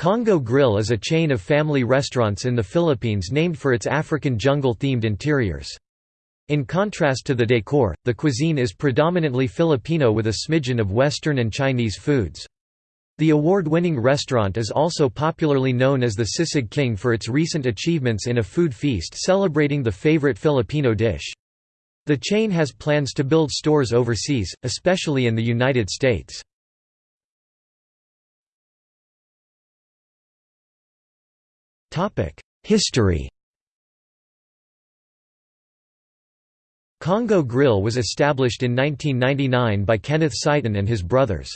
Congo Grill is a chain of family restaurants in the Philippines named for its African jungle-themed interiors. In contrast to the decor, the cuisine is predominantly Filipino with a smidgen of Western and Chinese foods. The award-winning restaurant is also popularly known as the Sisig King for its recent achievements in a food feast celebrating the favorite Filipino dish. The chain has plans to build stores overseas, especially in the United States. History Congo Grill was established in 1999 by Kenneth Seiton and his brothers.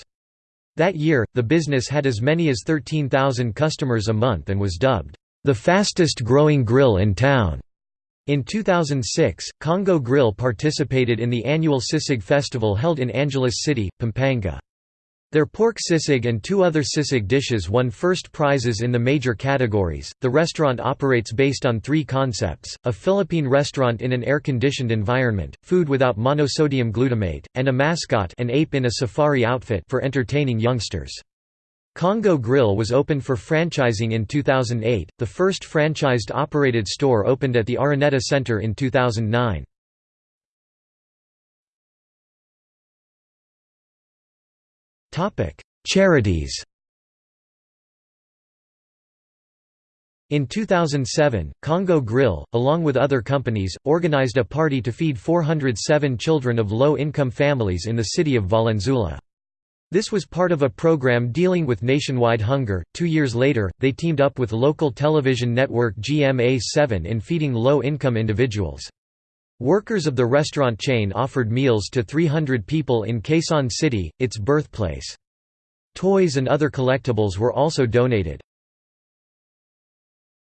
That year, the business had as many as 13,000 customers a month and was dubbed, "...the fastest growing grill in town." In 2006, Congo Grill participated in the annual Sisig Festival held in Angeles City, Pampanga. Their pork sisig and two other sisig dishes won first prizes in the major categories. The restaurant operates based on three concepts a Philippine restaurant in an air conditioned environment, food without monosodium glutamate, and a mascot an ape in a safari outfit for entertaining youngsters. Congo Grill was opened for franchising in 2008. The first franchised operated store opened at the Araneta Center in 2009. Charities In 2007, Congo Grill, along with other companies, organized a party to feed 407 children of low-income families in the city of Valenzuela. This was part of a program dealing with nationwide hunger. Two years later, they teamed up with local television network GMA7 in feeding low-income individuals. Workers of the restaurant chain offered meals to 300 people in Quezon City, its birthplace. Toys and other collectibles were also donated.